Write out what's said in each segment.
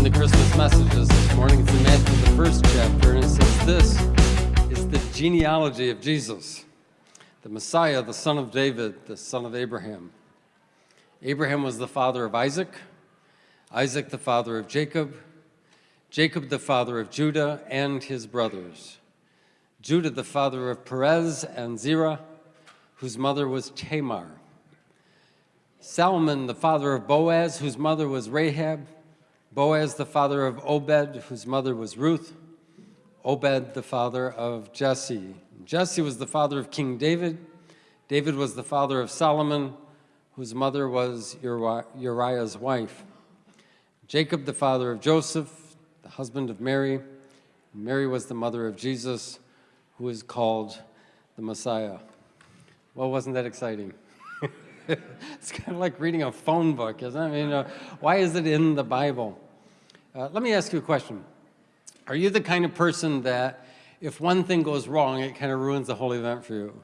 in the Christmas messages this morning. It's in Matthew, the first chapter, and it says this is the genealogy of Jesus, the Messiah, the son of David, the son of Abraham. Abraham was the father of Isaac, Isaac the father of Jacob, Jacob the father of Judah and his brothers, Judah the father of Perez and Zerah, whose mother was Tamar, Salmon the father of Boaz, whose mother was Rahab, Boaz the father of Obed, whose mother was Ruth, Obed the father of Jesse. Jesse was the father of King David. David was the father of Solomon, whose mother was Uriah's wife. Jacob the father of Joseph, the husband of Mary. Mary was the mother of Jesus, who is called the Messiah. Well, wasn't that exciting? it's kind of like reading a phone book, isn't it? I mean, uh, why is it in the Bible? Uh, let me ask you a question. Are you the kind of person that if one thing goes wrong, it kind of ruins the whole event for you?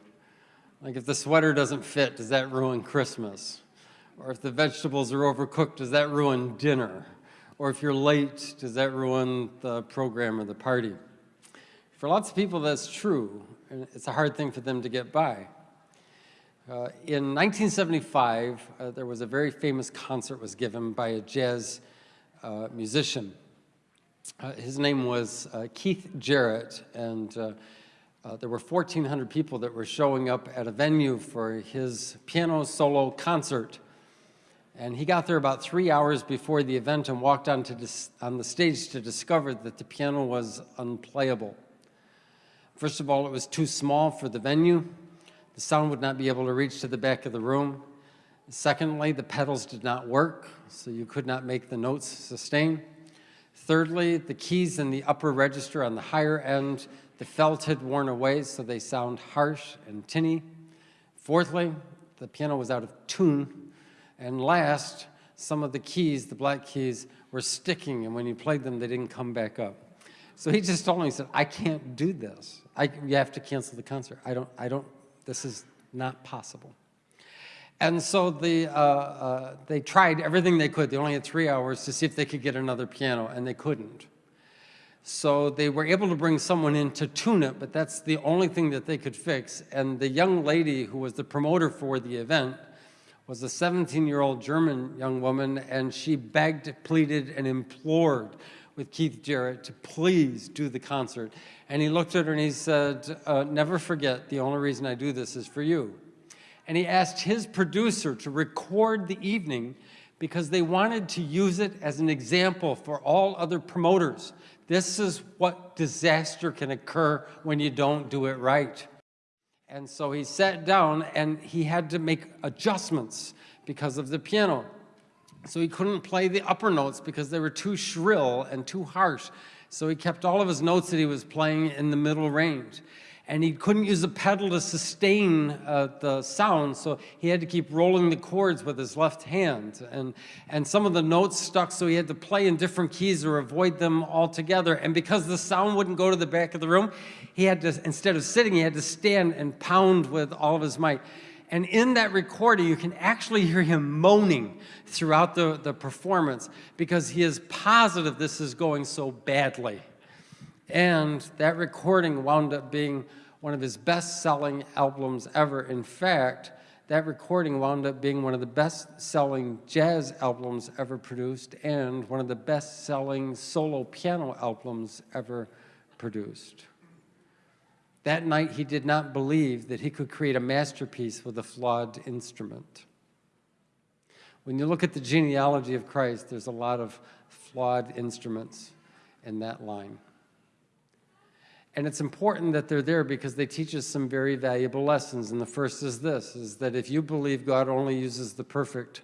Like if the sweater doesn't fit, does that ruin Christmas? Or if the vegetables are overcooked, does that ruin dinner? Or if you're late, does that ruin the program or the party? For lots of people, that's true. And it's a hard thing for them to get by. Uh, in 1975, uh, there was a very famous concert was given by a jazz uh, musician. Uh, his name was uh, Keith Jarrett, and uh, there were 1,400 people that were showing up at a venue for his piano solo concert. And he got there about three hours before the event and walked onto on the stage to discover that the piano was unplayable. First of all, it was too small for the venue. The sound would not be able to reach to the back of the room. Secondly, the pedals did not work, so you could not make the notes sustain. Thirdly, the keys in the upper register on the higher end, the felt had worn away, so they sound harsh and tinny. Fourthly, the piano was out of tune. And last, some of the keys, the black keys, were sticking, and when you played them, they didn't come back up. So he just told me, he said, I can't do this. I, you have to cancel the concert. I don't, I don't this is not possible. And so the, uh, uh, they tried everything they could. They only had three hours to see if they could get another piano, and they couldn't. So they were able to bring someone in to tune it, but that's the only thing that they could fix. And the young lady who was the promoter for the event was a 17-year-old German young woman, and she begged, pleaded, and implored with Keith Jarrett to please do the concert. And he looked at her and he said, uh, never forget, the only reason I do this is for you. And he asked his producer to record the evening because they wanted to use it as an example for all other promoters. This is what disaster can occur when you don't do it right. And so he sat down and he had to make adjustments because of the piano. So he couldn't play the upper notes because they were too shrill and too harsh. So he kept all of his notes that he was playing in the middle range. And he couldn't use a pedal to sustain uh, the sound, so he had to keep rolling the chords with his left hand. And, and some of the notes stuck, so he had to play in different keys or avoid them altogether. And because the sound wouldn't go to the back of the room, he had to, instead of sitting, he had to stand and pound with all of his might. And in that recording, you can actually hear him moaning throughout the, the performance because he is positive this is going so badly. And that recording wound up being one of his best-selling albums ever. In fact, that recording wound up being one of the best-selling jazz albums ever produced and one of the best-selling solo piano albums ever produced. That night, he did not believe that he could create a masterpiece with a flawed instrument. When you look at the genealogy of Christ, there's a lot of flawed instruments in that line. And it's important that they're there because they teach us some very valuable lessons. And the first is this, is that if you believe God only uses the perfect,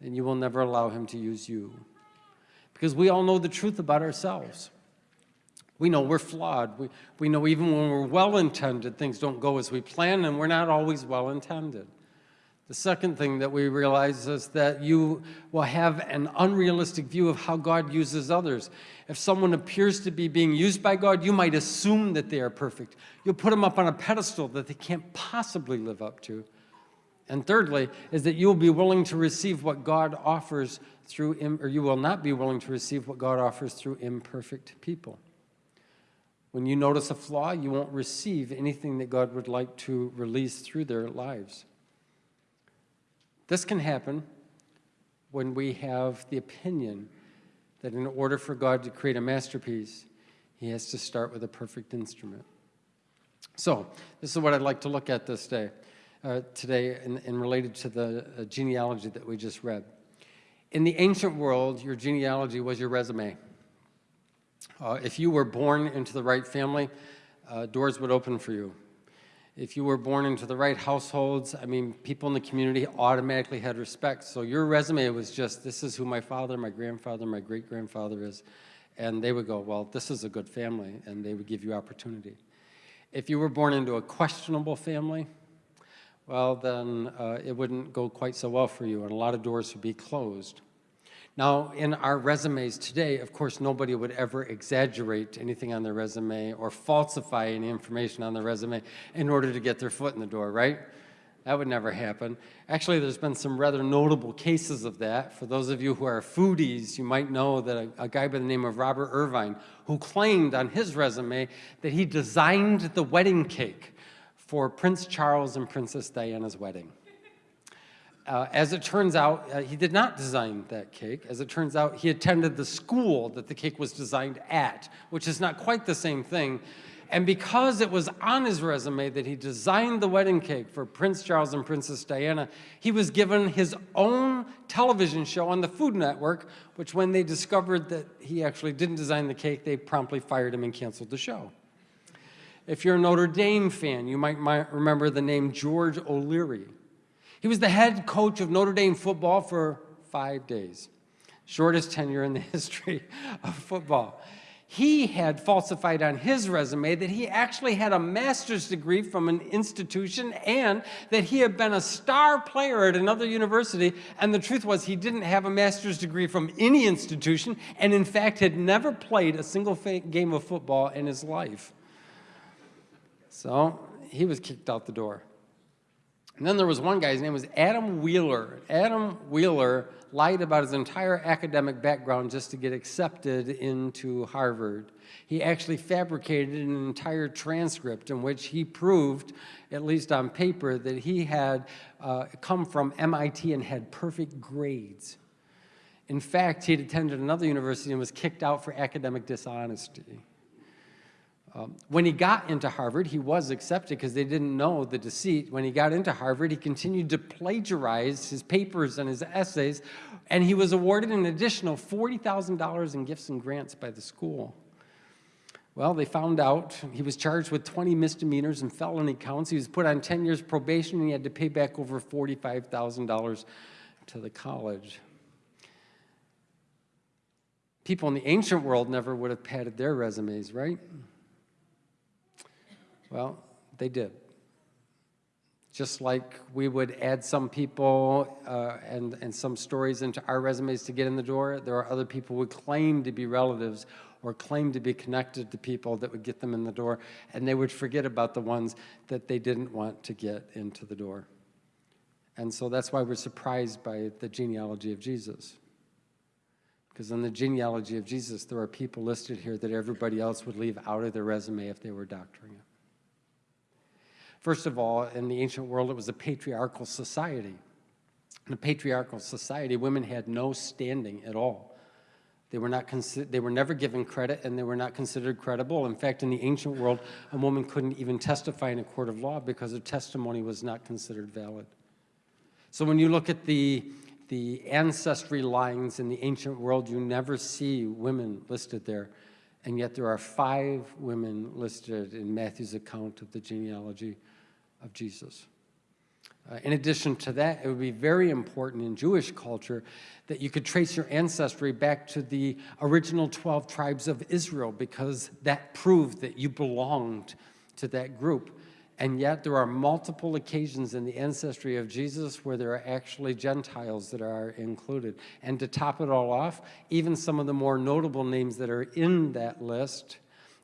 then you will never allow him to use you. Because we all know the truth about ourselves. We know we're flawed. We, we know even when we're well-intended, things don't go as we plan, and we're not always well-intended. The second thing that we realize is that you will have an unrealistic view of how God uses others. If someone appears to be being used by God, you might assume that they are perfect. You'll put them up on a pedestal that they can't possibly live up to. And thirdly, is that you will be willing to receive what God offers through, or you will not be willing to receive what God offers through imperfect people. When you notice a flaw, you won't receive anything that God would like to release through their lives. This can happen when we have the opinion that in order for God to create a masterpiece, he has to start with a perfect instrument. So, this is what I'd like to look at this day, uh, today, and, and related to the uh, genealogy that we just read. In the ancient world, your genealogy was your resume. Uh, if you were born into the right family, uh, doors would open for you. If you were born into the right households, I mean, people in the community automatically had respect. So your resume was just, this is who my father, my grandfather, my great-grandfather is. And they would go, well, this is a good family, and they would give you opportunity. If you were born into a questionable family, well, then uh, it wouldn't go quite so well for you, and a lot of doors would be closed. Now, in our resumes today, of course, nobody would ever exaggerate anything on their resume or falsify any information on their resume in order to get their foot in the door, right? That would never happen. Actually, there's been some rather notable cases of that. For those of you who are foodies, you might know that a, a, guy by the name of Robert Irvine, who claimed on his resume that he designed the wedding cake for Prince Charles and Princess Diana's wedding. Uh, as it turns out, uh, he did not design that cake. As it turns out, he attended the school that the cake was designed at, which is not quite the same thing. And because it was on his resume that he designed the wedding cake for Prince Charles and Princess Diana, he was given his own television show on the Food Network, which when they discovered that he actually didn't design the cake, they promptly fired him and canceled the show. If you're a Notre Dame fan, you might remember the name George O'Leary. He was the head coach of Notre Dame football for five days, shortest tenure in the history of football. He had falsified on his resume that he actually had a master's degree from an institution and that he had been a star player at another university. And the truth was, he didn't have a master's degree from any institution and, in fact, had never played a single game of football in his life. So he was kicked out the door. And then there was one guy, his name was Adam Wheeler. Adam Wheeler lied about his entire academic background just to get accepted into Harvard. He actually fabricated an entire transcript in which he proved, at least on paper, that he had uh, come from MIT and had perfect grades. In fact, he had attended another university and was kicked out for academic dishonesty. Um, when he got into Harvard, he was accepted because they didn't know the deceit. When he got into Harvard, he continued to plagiarize his papers and his essays, and he was awarded an additional $40,000 in gifts and grants by the school. Well, they found out he was charged with 20 misdemeanors and felony counts. He was put on 10 years probation, and he had to pay back over $45,000 to the college. People in the ancient world never would have padded their resumes, right? Well, they did. Just like we would add some people uh, and, and some stories into our resumes to get in the door, there are other people who would claim to be relatives or claim to be connected to people that would get them in the door, and they would forget about the ones that they didn't want to get into the door. And so that's why we're surprised by the genealogy of Jesus. Because in the genealogy of Jesus, there are people listed here that everybody else would leave out of their resume if they were doctoring it. First of all, in the ancient world, it was a patriarchal society. In a patriarchal society, women had no standing at all. They were, not they were never given credit and they were not considered credible. In fact, in the ancient world, a woman couldn't even testify in a court of law because her testimony was not considered valid. So when you look at the, the ancestry lines in the ancient world, you never see women listed there. And yet there are five women listed in Matthew's account of the genealogy of Jesus. Uh, in addition to that, it would be very important in Jewish culture that you could trace your ancestry back to the original 12 tribes of Israel because that proved that you belonged to that group. And yet there are multiple occasions in the ancestry of Jesus where there are actually Gentiles that are included. And to top it all off, even some of the more notable names that are in that list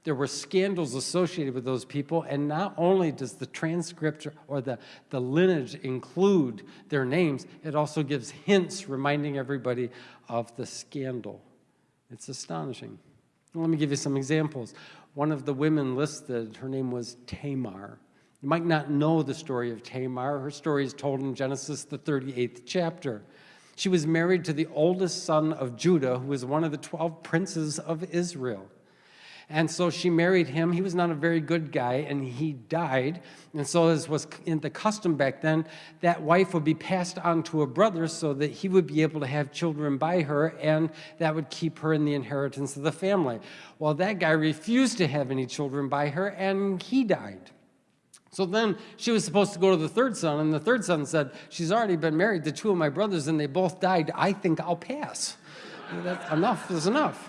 There were scandals associated with those people, and not only does the transcript or the, the lineage include their names, it also gives hints reminding everybody of the scandal. It's astonishing. Let me give you some examples. One of the women listed, her name was Tamar. You might not know the story of Tamar. Her story is told in Genesis, the 38th chapter. She was married to the oldest son of Judah, who was one of the 12 princes of Israel. And so she married him. He was not a very good guy, and he died. And so, as was in the custom back then, that wife would be passed on to a brother so that he would be able to have children by her, and that would keep her in the inheritance of the family. Well, that guy refused to have any children by her, and he died. So then she was supposed to go to the third son, and the third son said, She's already been married to two of my brothers, and they both died. I think I'll pass. That's enough is enough.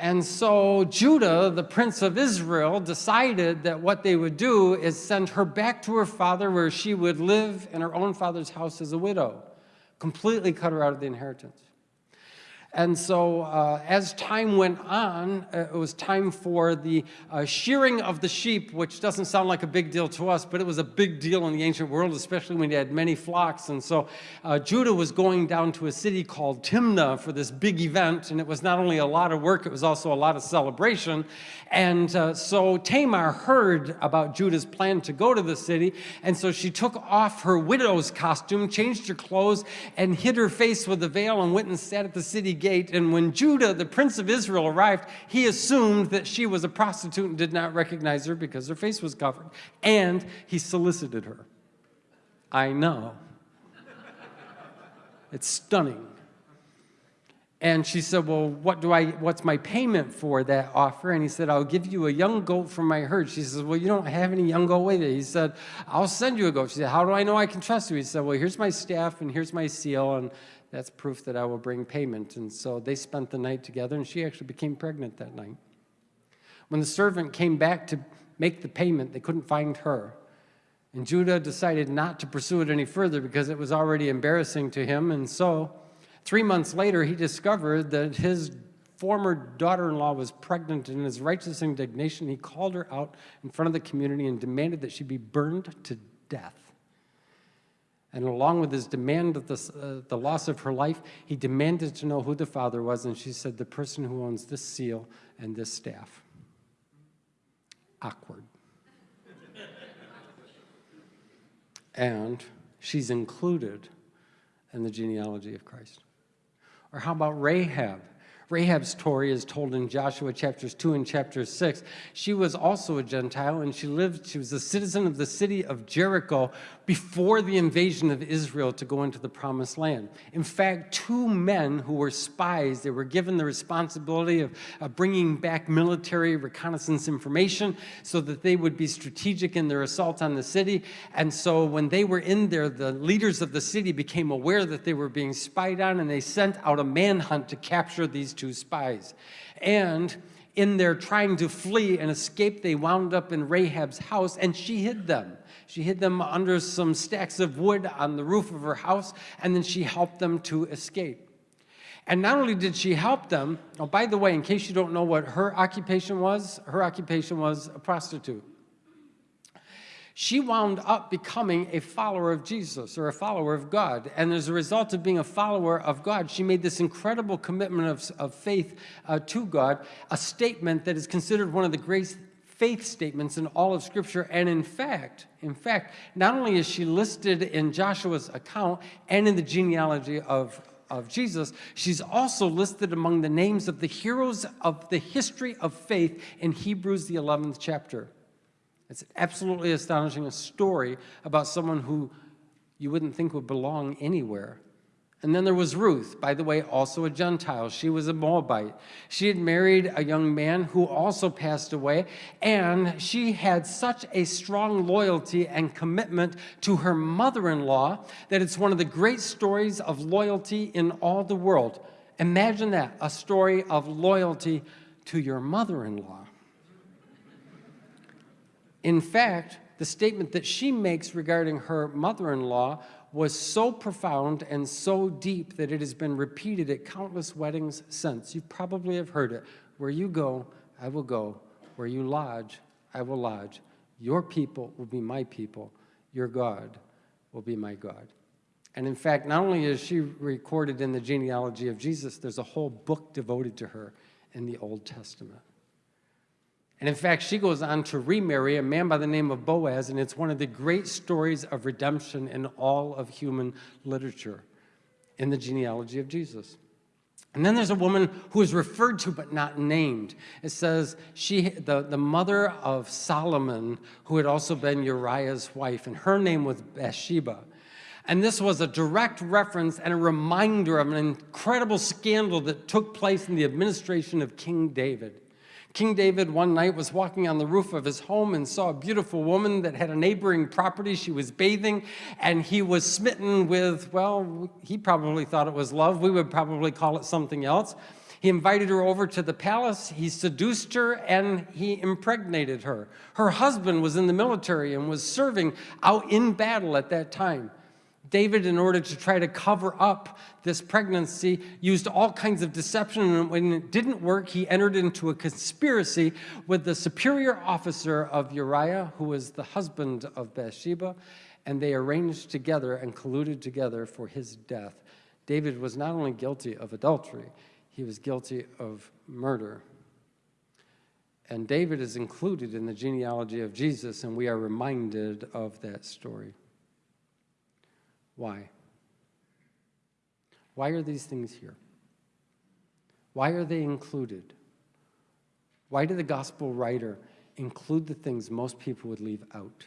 And so Judah, the prince of Israel, decided that what they would do is send her back to her father where she would live in her own father's house as a widow, completely cut her out of the inheritance. And so uh, as time went on, uh, it was time for the uh, shearing of the sheep, which doesn't sound like a big deal to us, but it was a big deal in the ancient world, especially when you had many flocks. And so uh, Judah was going down to a city called Timnah for this big event, and it was not only a lot of work, it was also a lot of celebration. And uh, so Tamar heard about Judah's plan to go to the city, and so she took off her widow's costume, changed her clothes, and hid her face with a veil and went and sat at the city gate. And when Judah, the prince of Israel, arrived, he assumed that she was a prostitute and did not recognize her because her face was covered. And he solicited her. I know. It's stunning. And she said, well, what do I, what's my payment for that offer? And he said, I'll give you a young goat from my herd. She says, well, you don't have any young goat with you. He said, I'll send you a goat. She said, how do I know I can trust you? He said, well, here's my staff and here's my seal. And that's proof that I will bring payment. And so they spent the night together and she actually became pregnant that night. When the servant came back to make the payment, they couldn't find her. And Judah decided not to pursue it any further because it was already embarrassing to him. And so Three months later, he discovered that his former daughter-in-law was pregnant and in his righteous indignation, he called her out in front of the community and demanded that she be burned to death. And along with his demand of the, uh, the loss of her life, he demanded to know who the father was, and she said, the person who owns this seal and this staff. Awkward. and she's included in the genealogy of Christ. Or how about Rahab? Rahab's story is told in Joshua chapters 2 and chapter 6. She was also a Gentile and she lived, she was a citizen of the city of Jericho before the invasion of Israel to go into the promised land. In fact, two men who were spies, they were given the responsibility of, of bringing back military reconnaissance information so that they would be strategic in their assault on the city. And so when they were in there, the leaders of the city became aware that they were being spied on and they sent out a manhunt to capture these two spies. And in their trying to flee and escape, they wound up in Rahab's house and she hid them. She hid them under some stacks of wood on the roof of her house, and then she helped them to escape. And not only did she help them, oh, by the way, in case you don't know what her occupation was, her occupation was a prostitute she wound up becoming a follower of Jesus or a follower of God. And as a result of being a follower of God, she made this incredible commitment of, of faith uh, to God, a statement that is considered one of the great faith statements in all of Scripture. And in fact, in fact, not only is she listed in Joshua's account and in the genealogy of, of Jesus, she's also listed among the names of the heroes of the history of faith in Hebrews, the 11th chapter. It's absolutely astonishing, a story about someone who you wouldn't think would belong anywhere. And then there was Ruth, by the way, also a Gentile. She was a Moabite. She had married a young man who also passed away, and she had such a strong loyalty and commitment to her mother-in-law that it's one of the great stories of loyalty in all the world. Imagine that, a story of loyalty to your mother-in-law. In fact, the statement that she makes regarding her mother-in-law was so profound and so deep that it has been repeated at countless weddings since. You probably have heard it. Where you go, I will go. where you lodge, I will lodge. Your people will be my people. Your God will be my God. And in fact, not only is she recorded in the genealogy of Jesus, there's a whole book devoted to her in the Old Testament. And in fact, she goes on to remarry a man by the name of Boaz, and it's one of the great stories of redemption in all of human literature in the genealogy of Jesus. And then there's a woman who is referred to but not named. It says she, the, the mother of Solomon, who had also been Uriah's wife, and her name was Bathsheba. And this was a direct reference and a reminder of an incredible scandal that took place in the administration of King David. King David one night was walking on the roof of his home and saw a beautiful woman that had a neighboring property. She was bathing and he was smitten with, well, he probably thought it was love. We would probably call it something else. He invited her over to the palace, he seduced her, and he impregnated her. Her husband was in the military and was serving out in battle at that time. David, in order to try to cover up this pregnancy, used all kinds of deception, and when it didn't work, he entered into a conspiracy with the superior officer of Uriah, who was the husband of Bathsheba, and they arranged together and colluded together for his death. David was not only guilty of adultery, he was guilty of murder. And David is included in the genealogy of Jesus, and we are reminded of that story. Why? Why are these things here? Why are they included? Why did the gospel writer include the things most people would leave out?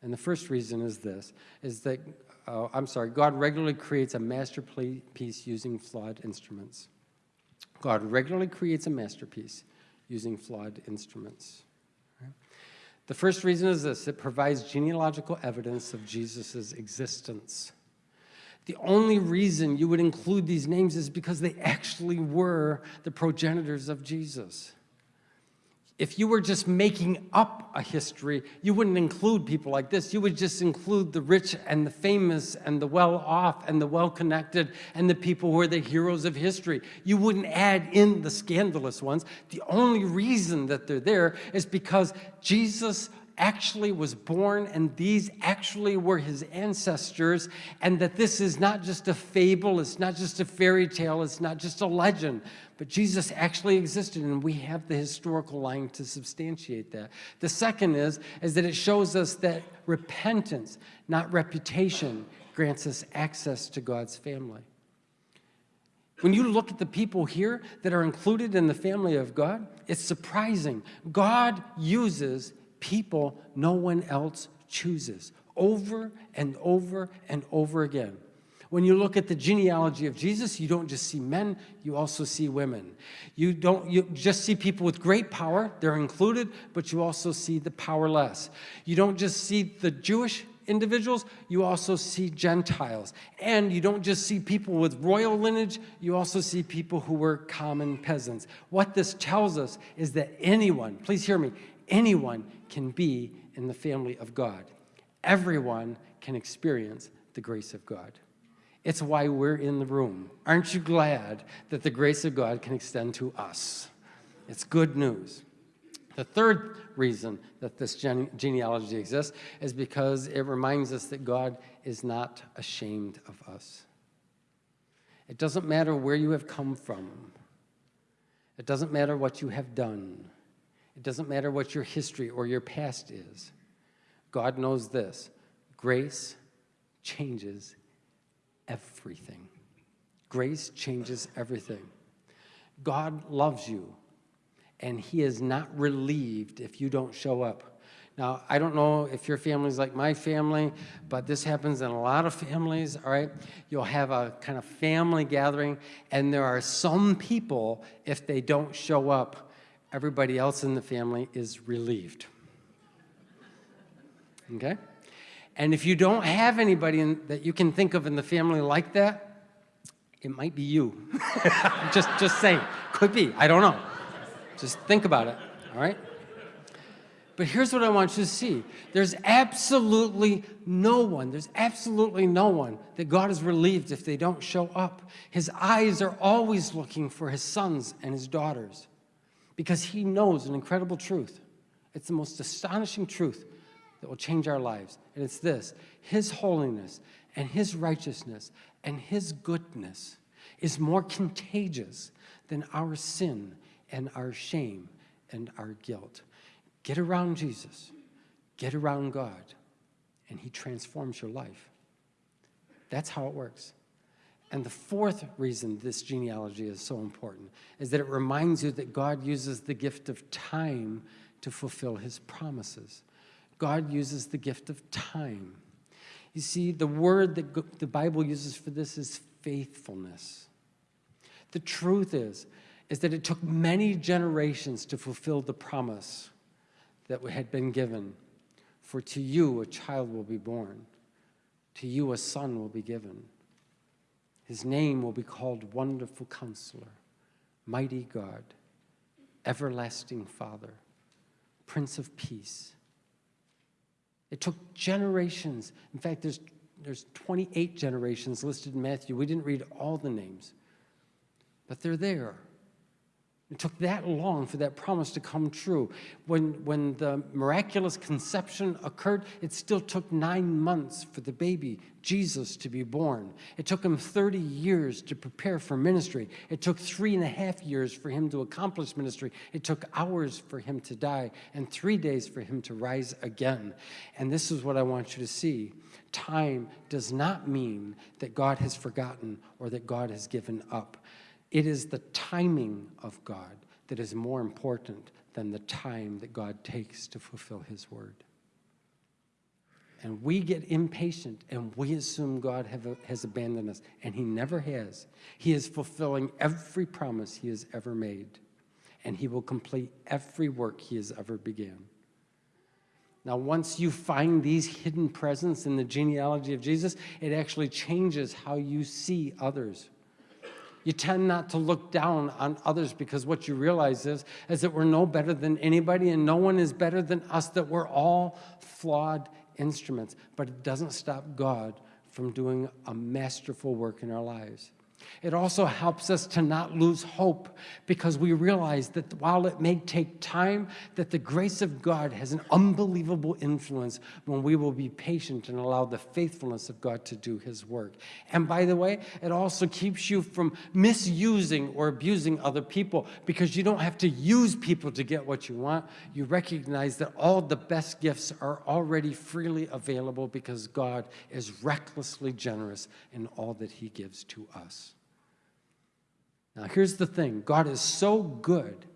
And the first reason is this, is that, uh, I'm sorry, God regularly creates a masterpiece using flawed instruments. God regularly creates a masterpiece using flawed instruments. The first reason is this, it provides genealogical evidence of Jesus' existence. The only reason you would include these names is because they actually were the progenitors of Jesus. If you were just making up a history, you wouldn't include people like this. You would just include the rich and the famous and the well-off and the well-connected and the people who are the heroes of history. You wouldn't add in the scandalous ones. The only reason that they're there is because Jesus actually was born and these actually were his ancestors and that this is not just a fable, it's not just a fairy tale, it's not just a legend, but Jesus actually existed and we have the historical line to substantiate that. The second is, is that it shows us that repentance, not reputation, grants us access to God's family. When you look at the people here that are included in the family of God, it's surprising. God uses people no one else chooses over and over and over again. When you look at the genealogy of Jesus, you don't just see men, you also see women. You don't you just see people with great power, they're included, but you also see the powerless. You don't just see the Jewish individuals, you also see Gentiles. And you don't just see people with royal lineage, you also see people who were common peasants. What this tells us is that anyone, please hear me, anyone can be in the family of God. Everyone can experience the grace of God. It's why we're in the room. Aren't you glad that the grace of God can extend to us? It's good news. The third reason that this gene genealogy exists is because it reminds us that God is not ashamed of us. It doesn't matter where you have come from. It doesn't matter what you have done. It doesn't matter what your history or your past is. God knows this. Grace changes everything. Grace changes everything. God loves you, and he is not relieved if you don't show up. Now, I don't know if your family's like my family, but this happens in a lot of families, all right? You'll have a kind of family gathering, and there are some people, if they don't show up, everybody else in the family is relieved. Okay? And if you don't have anybody in, that you can think of in the family like that, it might be you. just, just saying. Could be. I don't know. Just think about it. All right? But here's what I want you to see. There's absolutely no one, there's absolutely no one that God is relieved if they don't show up. His eyes are always looking for his sons and his daughters. Because he knows an incredible truth. It's the most astonishing truth that will change our lives. And it's this His holiness and His righteousness and His goodness is more contagious than our sin and our shame and our guilt. Get around Jesus, get around God, and He transforms your life. That's how it works. And the fourth reason this genealogy is so important is that it reminds you that God uses the gift of time to fulfill his promises. God uses the gift of time. You see, the word that the Bible uses for this is faithfulness. The truth is, is that it took many generations to fulfill the promise that had been given. For to you a child will be born, to you a son will be given. His name will be called Wonderful Counselor, Mighty God, Everlasting Father, Prince of Peace. It took generations. In fact, there's, there's 28 generations listed in Matthew. We didn't read all the names, but they're there. It took that long for that promise to come true. When, when the miraculous conception occurred, it still took nine months for the baby, Jesus, to be born. It took him 30 years to prepare for ministry. It took three and a half years for him to accomplish ministry. It took hours for him to die and three days for him to rise again. And this is what I want you to see. Time does not mean that God has forgotten or that God has given up. It is the timing of God that is more important than the time that God takes to fulfill his word. And we get impatient and we assume God have, has abandoned us, and he never has. He is fulfilling every promise he has ever made, and he will complete every work he has ever began. Now, once you find these hidden presents in the genealogy of Jesus, it actually changes how you see others. You tend not to look down on others because what you realize is, is that we're no better than anybody and no one is better than us, that we're all flawed instruments. But it doesn't stop God from doing a masterful work in our lives. It also helps us to not lose hope because we realize that while it may take time, that the grace of God has an unbelievable influence when we will be patient and allow the faithfulness of God to do his work. And by the way, it also keeps you from misusing or abusing other people because you don't have to use people to get what you want. You recognize that all the best gifts are already freely available because God is recklessly generous in all that he gives to us. Now, here's the thing God is so good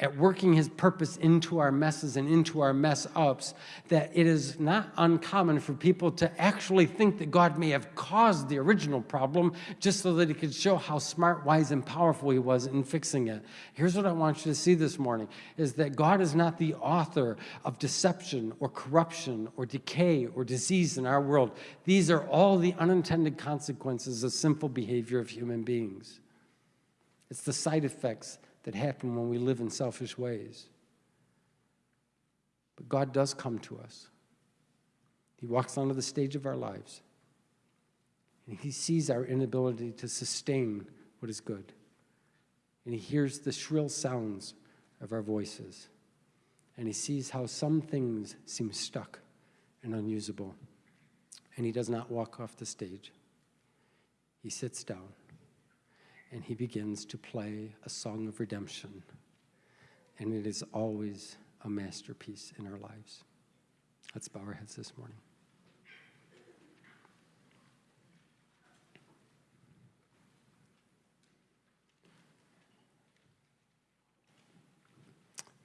at working his purpose into our messes and into our mess ups that it is not uncommon for people to actually think that God may have caused the original problem just so that he could show how smart, wise, and powerful he was in fixing it. Here's what I want you to see this morning is that God is not the author of deception or corruption or decay or disease in our world. These are all the unintended consequences of simple behavior of human beings. It's the side effects that happen when we live in selfish ways. But God does come to us. He walks onto the stage of our lives, and He sees our inability to sustain what is good. And He hears the shrill sounds of our voices, and He sees how some things seem stuck and unusable. And He does not walk off the stage, He sits down and he begins to play a song of redemption. And it is always a masterpiece in our lives. Let's bow our heads this morning.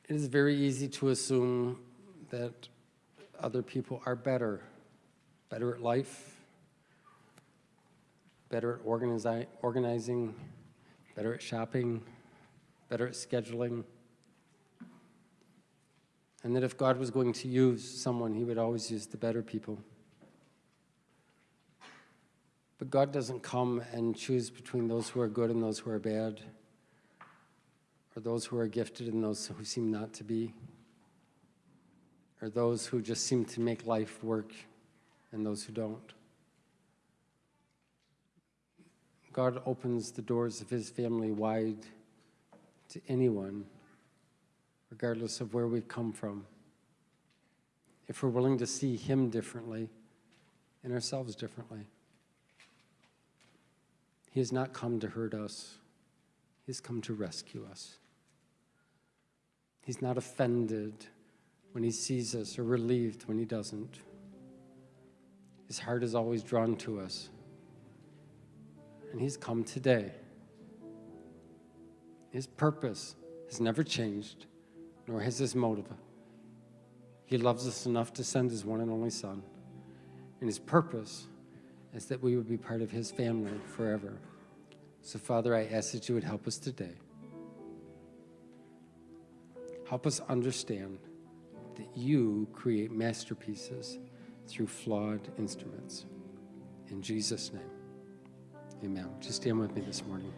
It is very easy to assume that other people are better, better at life, better at organizi organizing, better at shopping, better at scheduling. And that if God was going to use someone, he would always use the better people. But God doesn't come and choose between those who are good and those who are bad, or those who are gifted and those who seem not to be, or those who just seem to make life work and those who don't. God opens the doors of his family wide to anyone, regardless of where we've come from. If we're willing to see Him differently and ourselves differently. He has not come to hurt us, He has come to rescue us. He's not offended when He sees us or relieved when He doesn't. His heart is always drawn to us. And He's come today. His purpose has never changed, nor has His motive. He loves us enough to send His one and only Son. And His purpose is that we would be part of His family forever. So, Father, I ask that you would help us today. Help us understand that you create masterpieces through flawed instruments. In Jesus' name, amen. Just stand with me this morning.